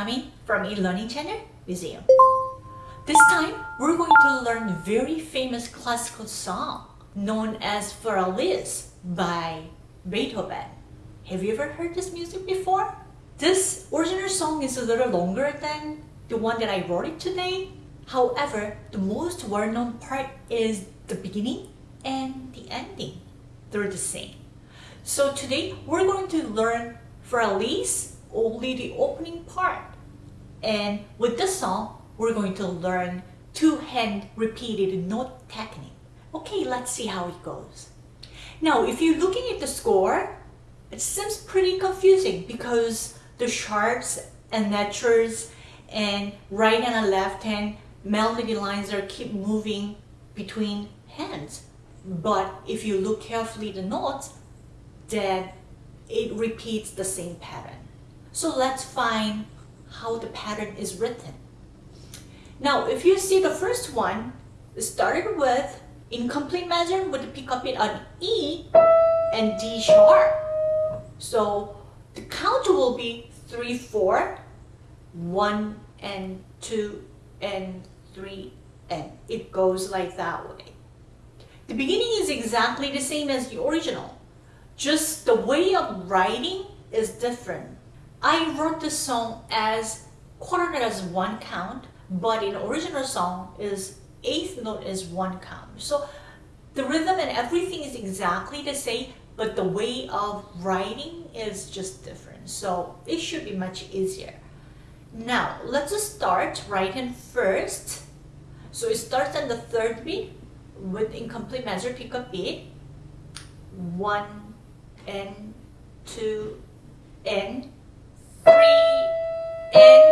Kami from eLearning Channel Museum. This time, we're going to learn a very famous classical song known as Für Elise by Beethoven. Have you ever heard this music before? This original song is a little longer than the one that I wrote it today. However, the most well-known part is the beginning and the ending. They're the same. So today, we're going to learn Für Elise only the opening part. And with this song, we're going to learn two-hand repeated note technique. Okay, let's see how it goes. Now, if you're looking at the score, it seems pretty confusing because the sharps and naturals and right hand and left hand melody lines are keep moving between hands. But if you look carefully the notes, then it repeats the same pattern. So let's find how the pattern is written. Now, if you see the first one, it started with incomplete measure with the pickup beat on E and D sharp. So the count will be 3, 4, 1 and 2 and 3 and it goes like that way. The beginning is exactly the same as the original. Just the way of writing is different. I wrote the song as quarter note as one count, but in original song is eighth note is one count. So the rhythm and everything is exactly the same, but the way of writing is just different. So it should be much easier. Now, let's start writing first. So it starts on the third beat with incomplete measure pick pickup beat. One and two and three and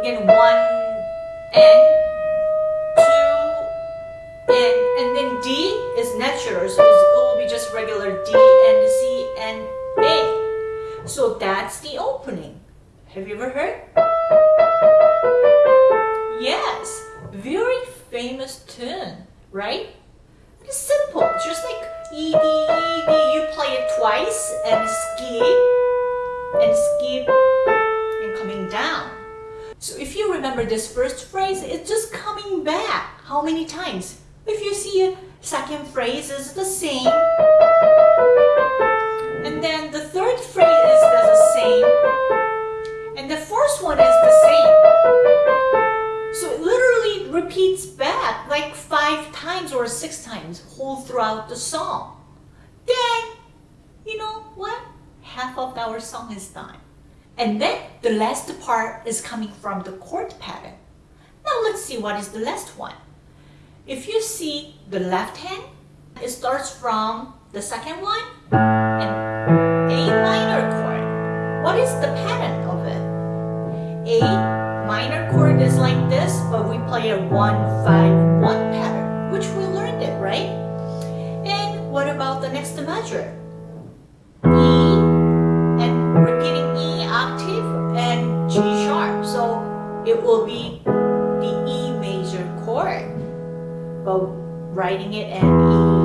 again one and two and and then D is natural so it will be just regular D and C and A. So that's the opening. Have you ever heard? Yes very famous tune right? It's simple just like E D E D you play it twice and skip and skip and coming down. So if you remember this first phrase, it's just coming back. How many times? If you see second phrase is the same. And then the third phrase is the same. And the first one is the same. So it literally repeats back like five times or six times whole throughout the song. Then, you know what? Half of our song is done. And then the last part is coming from the chord pattern. Now let's see what is the last one. If you see the left hand, it starts from the second one and A minor chord. What is the pattern of it? A minor chord is like this, but we play a 1, 5, 1 pattern, which we learned it, right? And what about the next measure? Writing it E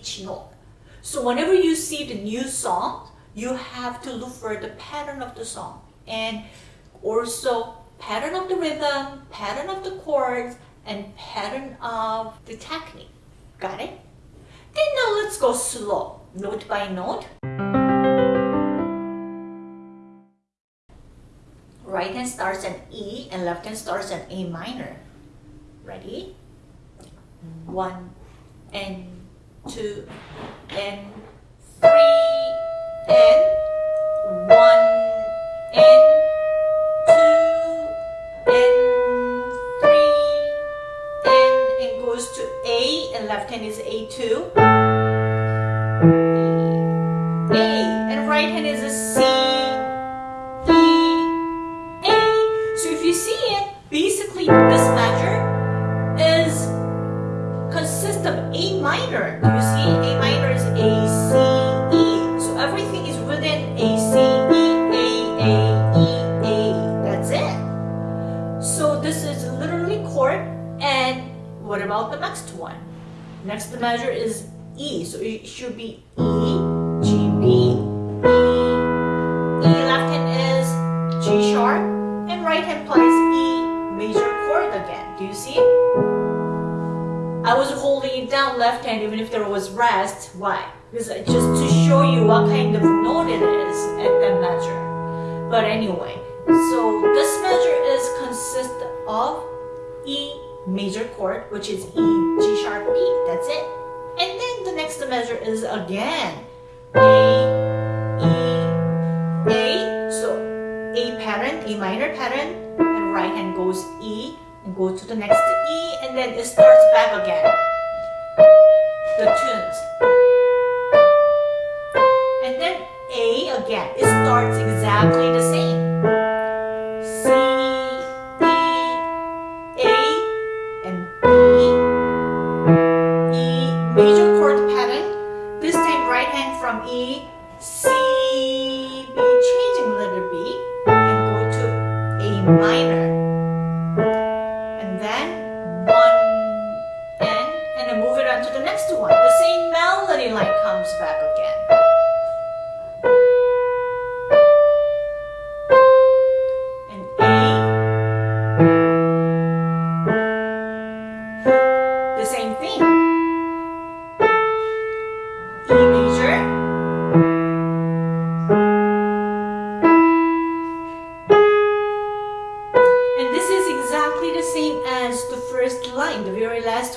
each note. So whenever you see the new song, you have to look for the pattern of the song and also pattern of the rhythm, pattern of the chords, and pattern of the technique. Got it? Then now let's go slow, note by note. right hand starts an E and left hand starts an A minor. Ready? One and two and three and one and two and three and it goes to A and left hand is A2. Measure is E. So it should be E, G, B, E. E left hand is G sharp. And right hand plays E major chord again. Do you see? I was holding it down left hand even if there was rest. Why? Because just to show you what kind of note it is at that measure. But anyway, so this measure is consist of E major chord, which is E, G sharp, B. That's it. And then the next measure is again A, E, A. So A pattern, A minor pattern, and right hand goes E and go to the next E and then it starts back again. The tunes. And then A again. It starts exactly the same.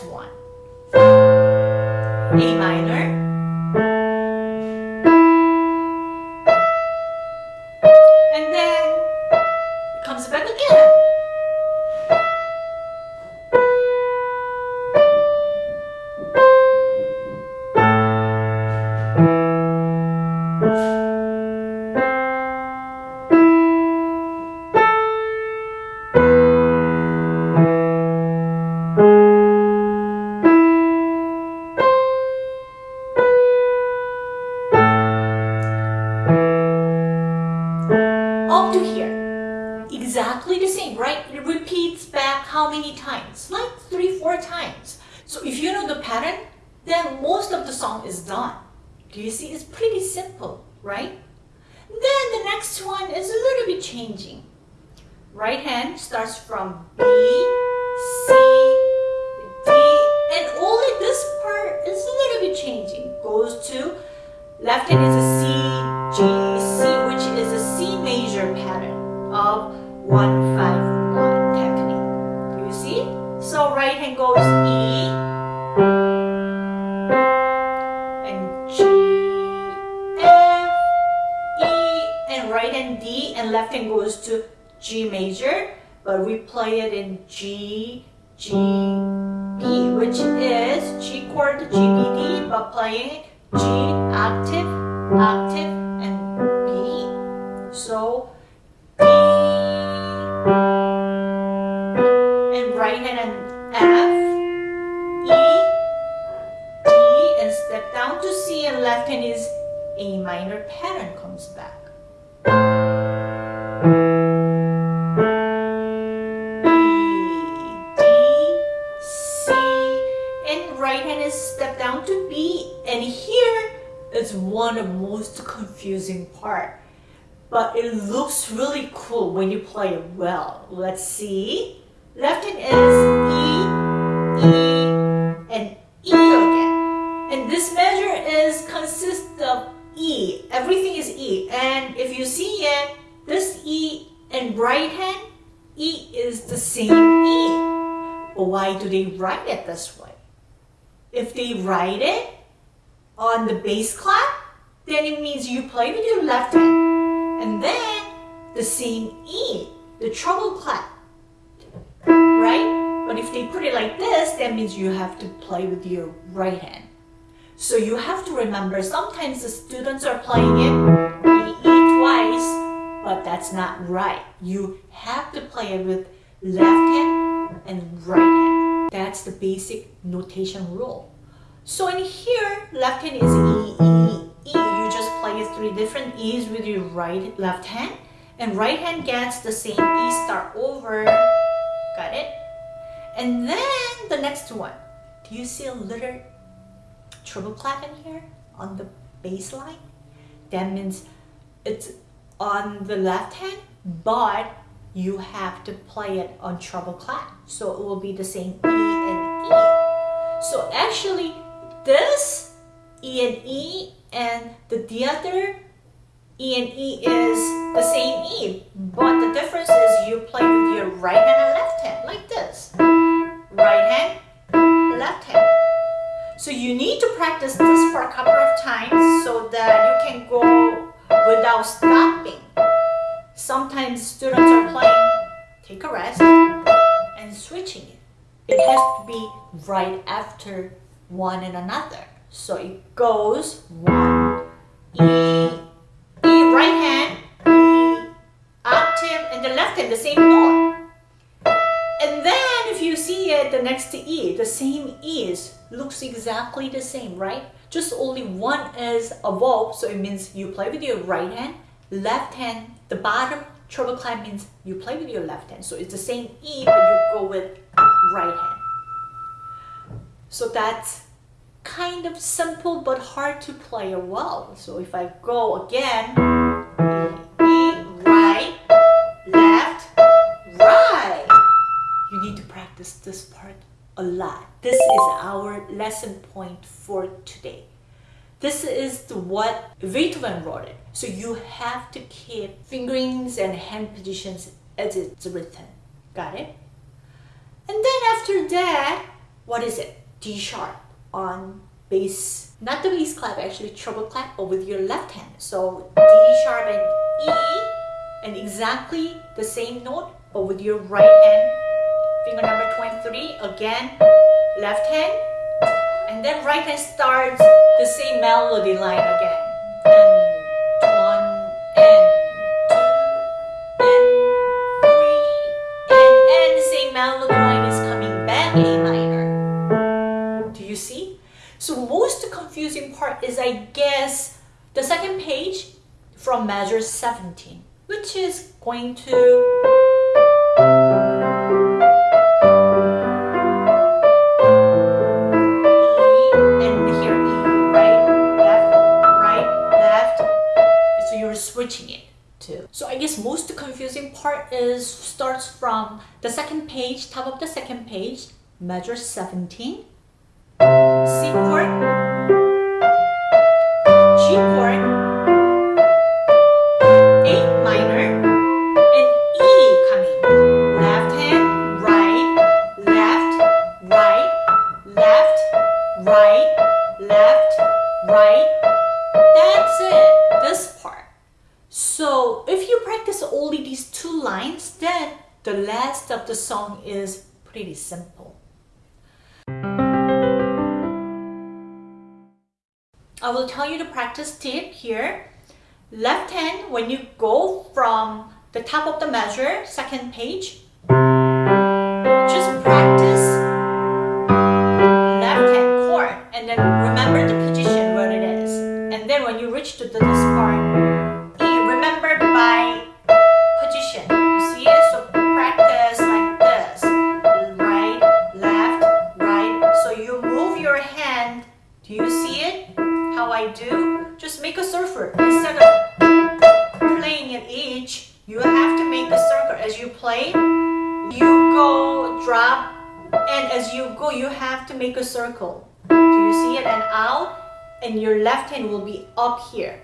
One. A minor. Exactly the same, right? It repeats back how many times? Like three, four times. So if you know the pattern, then most of the song is done. Do you see? It's pretty simple, right? Then the next one is a little bit changing. Right hand starts from B, C, D, and only this part is a little bit changing. Goes to left hand is of 151 technique. You see? So right hand goes E and G, F, E, and right hand D, and left hand goes to G major, but we play it in G, G, B, which is G chord, G, B, D, but playing G octave, octave, and B. So left hand is A minor pattern comes back. D, C, and right hand is step down to B, and here is one of the most confusing part. But it looks really cool when you play it well. Let's see. Left hand is E, E, same E. But why do they write it this way? If they write it on the bass clef, then it means you play with your left hand. And then the same E, the treble clef. Right? But if they put it like this, that means you have to play with your right hand. So you have to remember sometimes the students are playing it E, E twice, but that's not right. You have to play it with left hand and right hand. That's the basic notation rule. So in here, left hand is E, E, E. You just play three different E's with your right, left hand. And right hand gets the same E start over. Got it? And then the next one. Do you see a little treble clef in here on the bass line? That means it's on the left hand, but you have to play it on treble clef. So it will be the same E and E. So actually, this E and E and the, the other E and E is the same E, but the difference is you play with your right hand and left hand, like this. Right hand, left hand. So you need to practice this for a couple of times so that you can go without stopping. Sometimes students it. Has to be right after one and another. So it goes one, E, E right hand, E, octave, and the left hand, the same note. And then if you see it, the next to E, the same E's, looks exactly the same, right? Just only one is a vowel, so it means you play with your right hand, left hand, the bottom treble clef means you play with your left hand. So it's the same E, but you go with right hand. So that's kind of simple but hard to play well. So if I go again, E, right, left, right. You need to practice this part a lot. This is our lesson point for today. This is what Beethoven wrote it. So you have to keep fingerings and hand positions as it's written. Got it? And then after that, what is it? D sharp on bass, not the bass clef, actually treble clef, but with your left hand. So D sharp and E, and exactly the same note, but with your right hand. Finger number 23, again, left hand, and then right hand starts the same melody line again. And one, and two, and three, and, and the same melody line is coming back A minor. Do you see? So most confusing part is I guess the second page from measure 17, which is going to is starts from the second page, top of the second page, measure 17 C chord, pretty simple. I will tell you the practice tip here. Left hand, when you go from the top of the measure, second page, just practice circle. Instead of playing it each, you have to make a circle. As you play, you go, drop, and as you go, you have to make a circle. Do you see it? And out, and your left hand will be up here.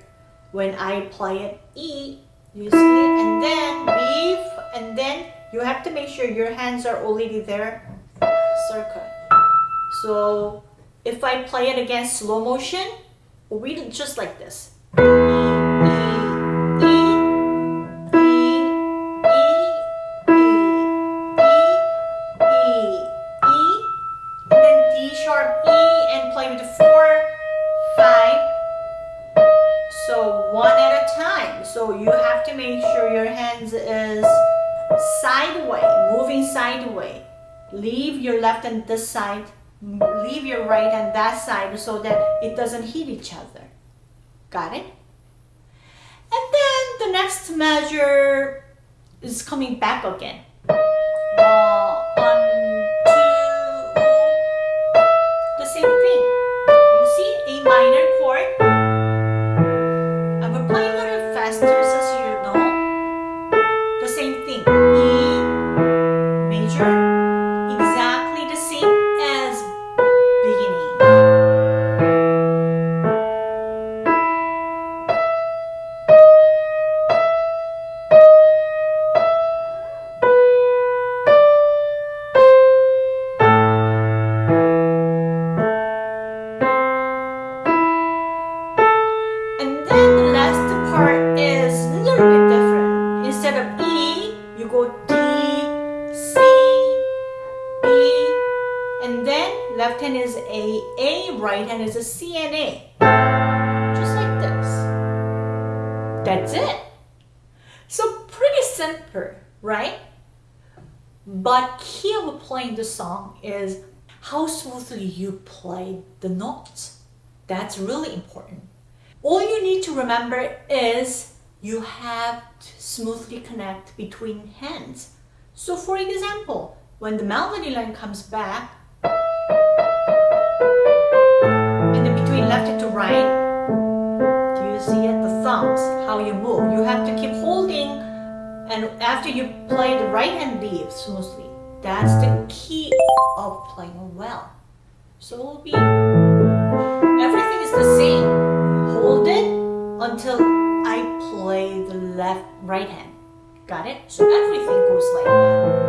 When I play it E, you see it? And then B, and then you have to make sure your hands are already there. Circle. So if I play it again slow motion, it just like this. So you have to make sure your hands is sideways, moving sideways. Leave your left and this side, leave your right and that side so that it doesn't hit each other. Got it? And then the next measure is coming back again. Notes. That's really important. All you need to remember is you have to smoothly connect between hands. So for example, when the melody line comes back, and then between left to right, do you see it? The thumbs, how you move. You have to keep holding and after you play the right hand leave smoothly. That's the key of playing well. So it will be the same. Hold it until I play the left right hand. Got it? So everything goes like that.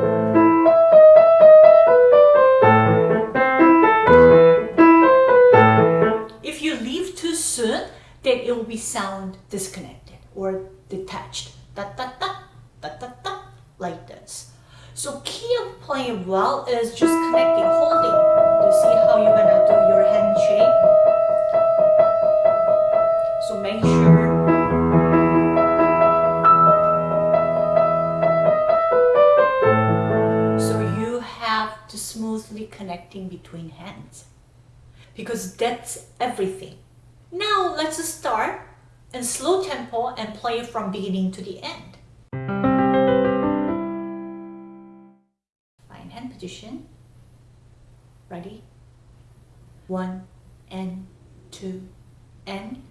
If you leave too soon, then it will be sound disconnected or detached. Da da da da da da like this. So key of playing well is just connecting, holding. You see how you're gonna connecting between hands because that's everything. Now let's start in slow tempo and play from beginning to the end. Fine hand position. Ready? One and two and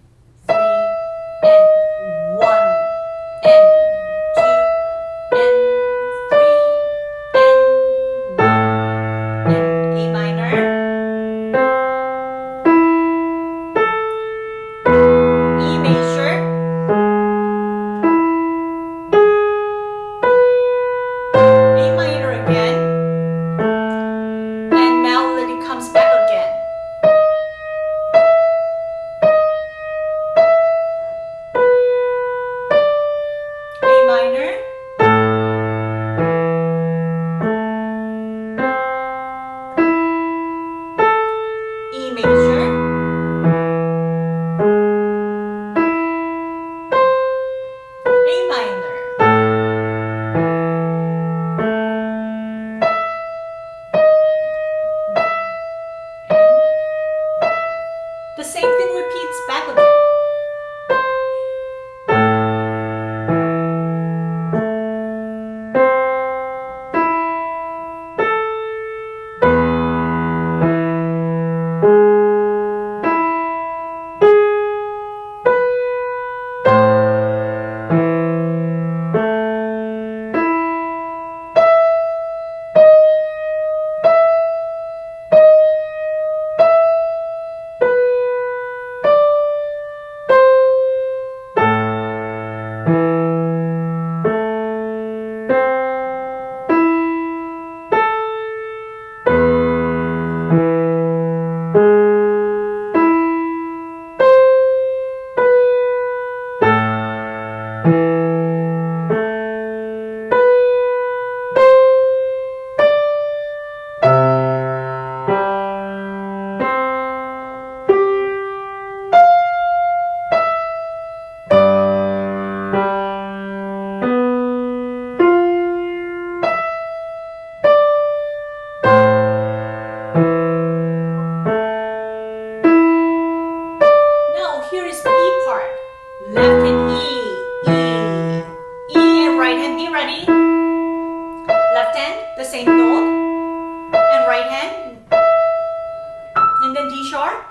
sharp,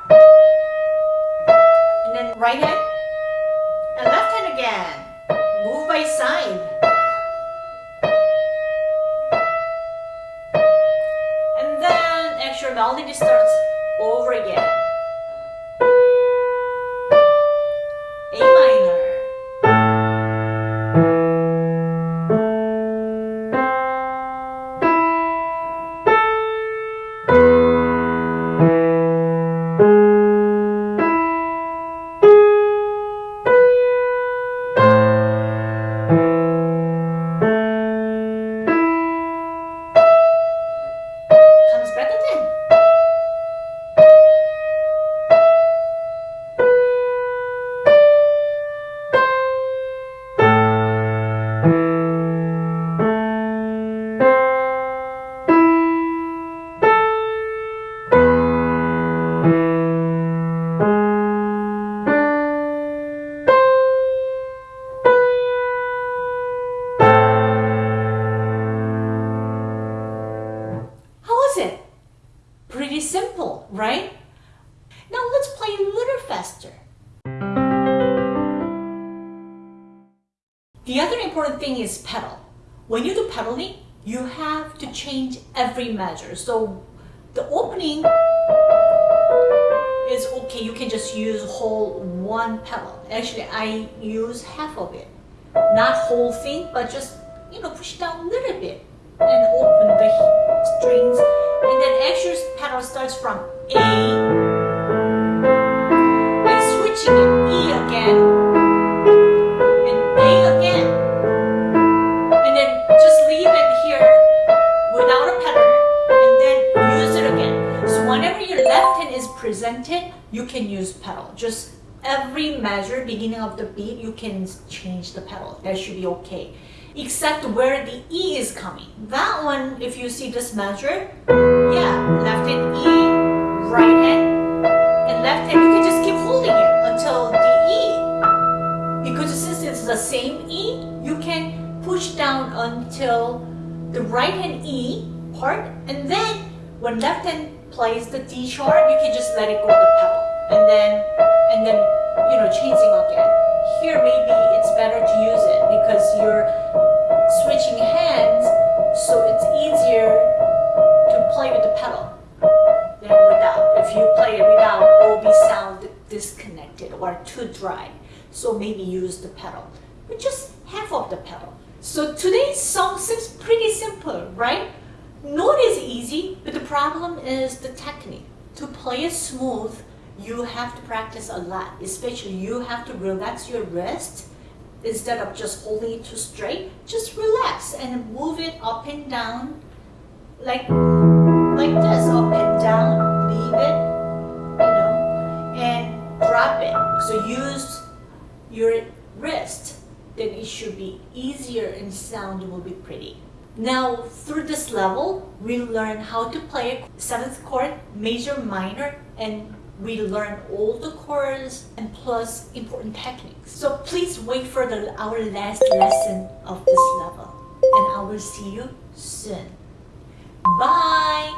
and then right hand, and left hand again. Move by side. And then extra melody starts over again. So the opening is okay. You can just use whole one pedal. Actually, I use half of it. Not whole thing, but just, you know, push down a little bit and open the strings. And then extra pedal starts from A presented, you can use pedal. Just every measure, beginning of the beat, you can change the pedal. That should be okay. Except where the E is coming. That one, if you see this measure, yeah, left hand E, right hand, and left hand, you can just keep holding it until the E. Because since it's the same E, you can push down until the right hand E part, and then when left hand plays the D sharp, you can just let it go the pedal, and then and then you know changing again. Here maybe it's better to use it because you're switching hands, so it's easier to play with the pedal than without. If you play it without, it will be sound disconnected or too dry. So maybe use the pedal, but just half of the pedal. So today's song seems pretty simple, right? Note is easy, but the problem is the technique. To play it smooth, you have to practice a lot. Especially you have to relax your wrist instead of just holding it too straight. Just relax and move it up and down like like this, up and down, leave it, you know, and drop it. So use your wrist, then it should be easier and sound will be pretty. Now, through this level, we learn how to play seventh chord, major, minor, and we learn all the chords and plus important techniques. So please wait for the, our last lesson of this level, and I will see you soon. Bye!